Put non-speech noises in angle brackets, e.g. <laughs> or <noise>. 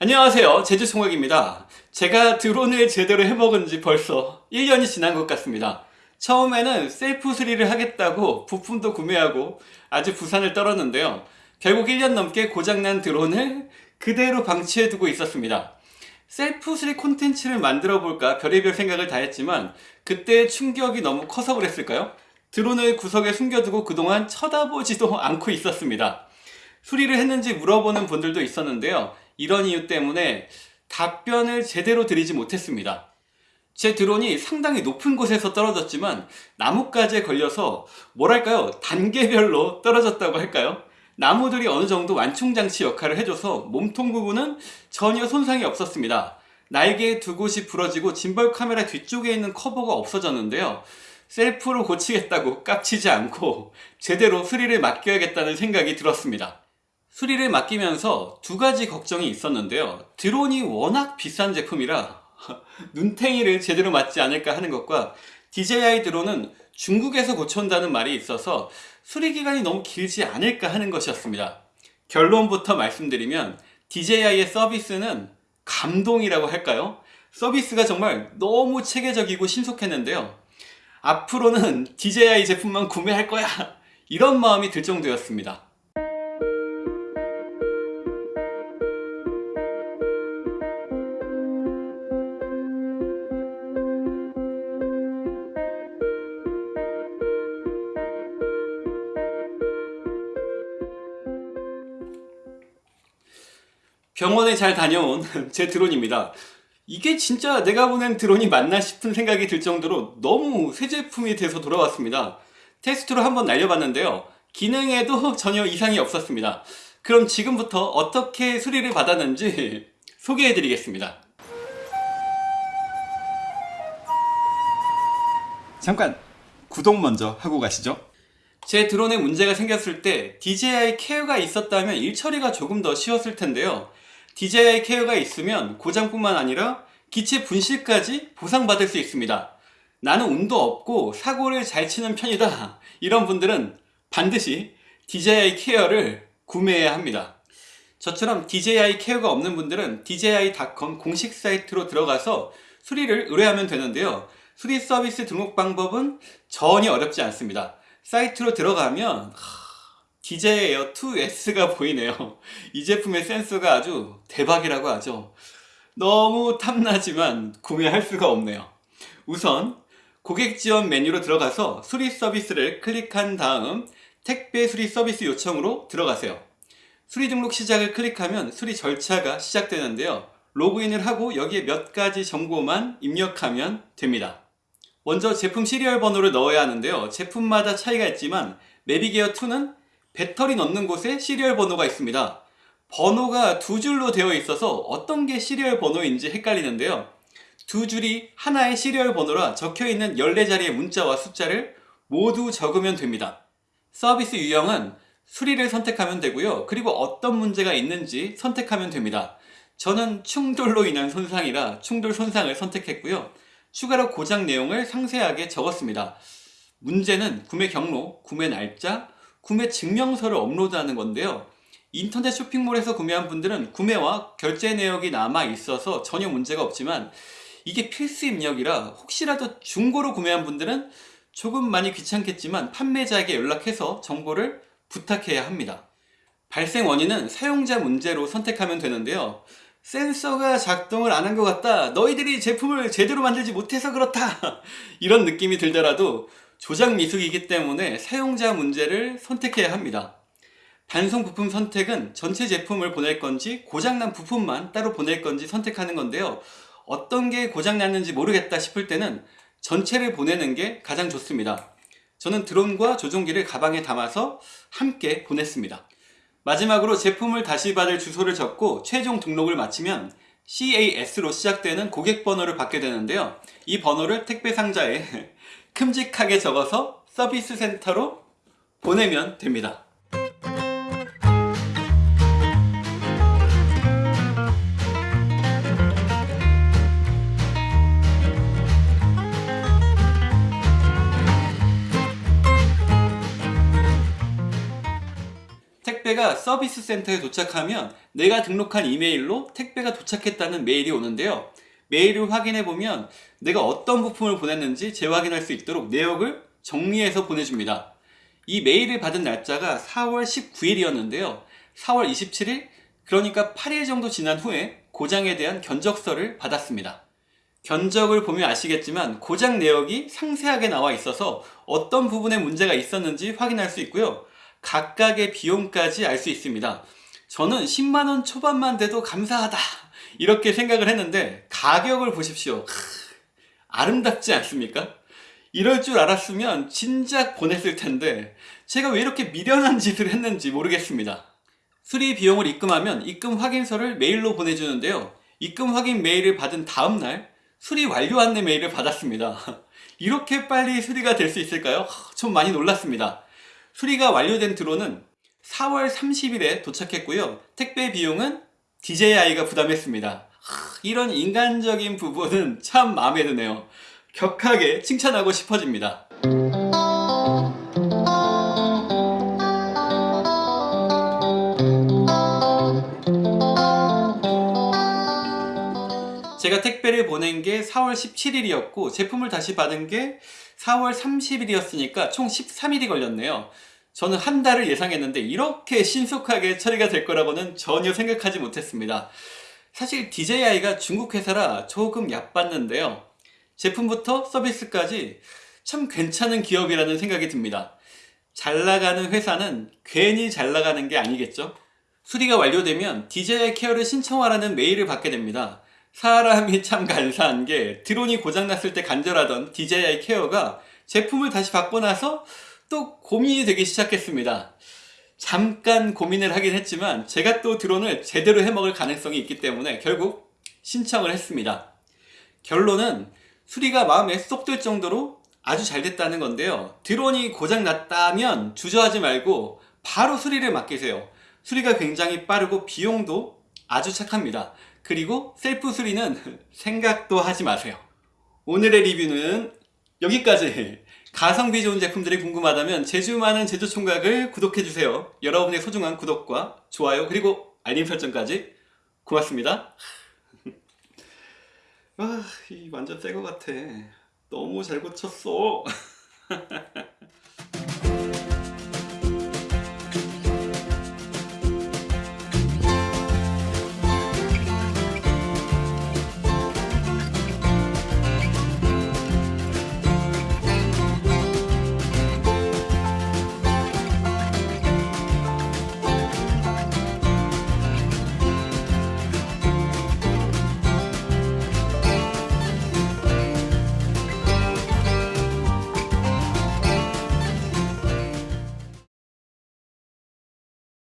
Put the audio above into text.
안녕하세요. 제주총각입니다. 제가 드론을 제대로 해먹은 지 벌써 1년이 지난 것 같습니다. 처음에는 셀프 수리를 하겠다고 부품도 구매하고 아주 부산을 떨었는데요. 결국 1년 넘게 고장난 드론을 그대로 방치해두고 있었습니다. 셀프 수리 콘텐츠를 만들어 볼까 별의별 생각을 다 했지만 그때 충격이 너무 커서 그랬을까요? 드론을 구석에 숨겨두고 그동안 쳐다보지도 않고 있었습니다. 수리를 했는지 물어보는 분들도 있었는데요 이런 이유 때문에 답변을 제대로 드리지 못했습니다. 제 드론이 상당히 높은 곳에서 떨어졌지만 나뭇가지에 걸려서 뭐랄까요 단계별로 떨어졌다고 할까요? 나무들이 어느 정도 완충장치 역할을 해줘서 몸통 부분은 전혀 손상이 없었습니다. 날개의 두 곳이 부러지고 짐벌 카메라 뒤쪽에 있는 커버가 없어졌는데요. 셀프로 고치겠다고 깝치지 않고 제대로 수리를 맡겨야겠다는 생각이 들었습니다. 수리를 맡기면서 두 가지 걱정이 있었는데요. 드론이 워낙 비싼 제품이라 <laughs> 눈탱이를 제대로 맞지 않을까 하는 것과 DJI 드론은 중국에서 고쳐온다는 말이 있어서 수리기간이 너무 길지 않을까 하는 것이었습니다. 결론부터 말씀드리면 DJI의 서비스는 감동이라고 할까요? 서비스가 정말 너무 체계적이고 신속했는데요. 앞으로는 DJI 제품만 구매할 거야! 이런 마음이 들 정도였습니다. 병원에 잘 다녀온 <laughs> 제 드론입니다. 이게 진짜 내가 보낸 드론이 맞나 싶은 생각이 들 정도로 너무 새 제품이 돼서 돌아왔습니다. 테스트로 한번 날려봤는데요. 기능에도 <laughs> 전혀 이상이 없었습니다. 그럼 지금부터 어떻게 수리를 받았는지 <laughs> 소개해 드리겠습니다. 잠깐 구독 먼저 하고 가시죠. 제 드론에 문제가 생겼을 때 DJI 케어가 있었다면 일 처리가 조금 더 쉬웠을 텐데요 DJI 케어가 있으면 고장뿐만 아니라 기체 분실까지 보상받을 수 있습니다. 나는 운도 없고 사고를 잘 치는 편이다. 이런 분들은 반드시 DJI 케어를 구매해야 합니다. 저처럼 DJI 케어가 없는 분들은 DJI.com 공식 사이트로 들어가서 수리를 의뢰하면 되는데요. 수리 서비스 등록 방법은 전혀 어렵지 않습니다. 사이트로 들어가면 DJI 에어 2S가 보이네요. 이 제품의 센서가 아주 대박이라고 하죠. 너무 탐나지만 구매할 수가 없네요. 우선 고객 지원 메뉴로 들어가서 수리 서비스를 클릭한 다음 택배 수리 서비스 요청으로 들어가세요. 수리 등록 시작을 클릭하면 수리 절차가 시작되는데요. 로그인을 하고 여기에 몇 가지 정보만 입력하면 됩니다. 먼저 제품 시리얼 번호를 넣어야 하는데요. 제품마다 차이가 있지만 Mavic Air 2는 배터리 넣는 곳에 시리얼 번호가 있습니다. 번호가 두 줄로 되어 있어서 어떤 게 시리얼 번호인지 헷갈리는데요. 두 줄이 하나의 시리얼 번호라 적혀있는 14자리의 문자와 숫자를 모두 적으면 됩니다. 서비스 유형은 수리를 선택하면 되고요. 그리고 어떤 문제가 있는지 선택하면 됩니다. 저는 충돌로 인한 손상이라 충돌 손상을 선택했고요. 추가로 고장 내용을 상세하게 적었습니다. 문제는 구매 경로, 구매 날짜, 구매 증명서를 업로드하는 건데요. 인터넷 쇼핑몰에서 구매한 분들은 구매와 결제 내역이 남아 있어서 전혀 문제가 없지만 이게 필수 입력이라 혹시라도 중고로 구매한 분들은 조금 많이 귀찮겠지만 판매자에게 연락해서 정보를 부탁해야 합니다. 발생 원인은 사용자 문제로 선택하면 되는데요. 센서가 작동을 안 한 것 같다. 너희들이 제품을 제대로 만들지 못해서 그렇다. <laughs> 이런 느낌이 들더라도 조작 미숙이기 때문에 사용자 문제를 선택해야 합니다. 반송 부품 선택은 전체 제품을 보낼 건지 고장난 부품만 따로 보낼 건지 선택하는 건데요. 어떤 게 고장났는지 모르겠다 싶을 때는 전체를 보내는 게 가장 좋습니다. 저는 드론과 조종기를 가방에 담아서 함께 보냈습니다. 마지막으로 제품을 다시 받을 주소를 적고 최종 등록을 마치면 CAS로 시작되는 고객 번호를 받게 되는데요. 이 번호를 택배 상자에 <laughs> 큼직하게 적어서 서비스 센터로 보내면 됩니다. 택배 택배가 서비스 센터에 도착하면 내가 등록한 이메일로 택배가 도착했다는 메일이 오는데요. 메일을 확인해 보면 내가 어떤 부품을 보냈는지 재확인할 수 있도록 내역을 정리해서 보내줍니다. 이 메일을 받은 날짜가 4월 19일이었는데요. 4월 27일, 그러니까 8일 정도 지난 후에 고장에 대한 견적서를 받았습니다. 견적을 보면 아시겠지만 고장 내역이 상세하게 나와 있어서 어떤 부분에 문제가 있었는지 확인할 수 있고요. 각각의 비용까지 알 수 있습니다. 저는 10만원 초반만 돼도 감사하다. 이렇게 생각을 했는데 가격을 보십시오. 크, 아름답지 않습니까? 이럴 줄 알았으면 진작 보냈을 텐데 제가 왜 이렇게 미련한 짓을 했는지 모르겠습니다. 수리 비용을 입금하면 입금 확인서를 메일로 보내주는데요. 입금 확인 메일을 받은 다음날 수리 완료 안내 메일을 받았습니다. 이렇게 빨리 수리가 될 수 있을까요? 좀 많이 놀랐습니다. 수리가 완료된 드론은 4월 30일에 도착했고요. 택배 비용은 DJI가 부담했습니다. 이런 인간적인 부분은 참 마음에 드네요. 격하게 칭찬하고 싶어집니다. 제가 택배를 보낸 게 4월 17일이었고 제품을 다시 받은 게 4월 30일이었으니까 총 13일이 걸렸네요. 저는 한 달을 예상했는데 이렇게 신속하게 처리가 될 거라고는 전혀 생각하지 못했습니다. 사실 DJI가 중국 회사라 조금 얕봤는데요. 제품부터 서비스까지 참 괜찮은 기업이라는 생각이 듭니다. 잘 나가는 회사는 괜히 잘 나가는 게 아니겠죠? 수리가 완료되면 DJI 케어를 신청하라는 메일을 받게 됩니다. 사람이 참 간사한 게 드론이 고장났을 때 간절하던 DJI 케어가 제품을 다시 받고 나서 또 고민이 되기 시작했습니다. 잠깐 고민을 하긴 했지만 제가 또 드론을 제대로 해먹을 가능성이 있기 때문에 결국 신청을 했습니다. 결론은 수리가 마음에 쏙 들 정도로 아주 잘 됐다는 건데요. 드론이 고장났다면 주저하지 말고 바로 수리를 맡기세요. 수리가 굉장히 빠르고 비용도 아주 착합니다. 그리고 셀프 수리는 <laughs> 생각도 하지 마세요. 오늘의 리뷰는 여기까지. 가성비 좋은 제품들이 궁금하다면 제주 많은 제주 총각을 구독해주세요. 여러분의 소중한 구독과 좋아요 그리고 알림 설정까지 고맙습니다. <laughs> 아, 이 완전 새 거 같아. 너무 잘 고쳤어. <laughs>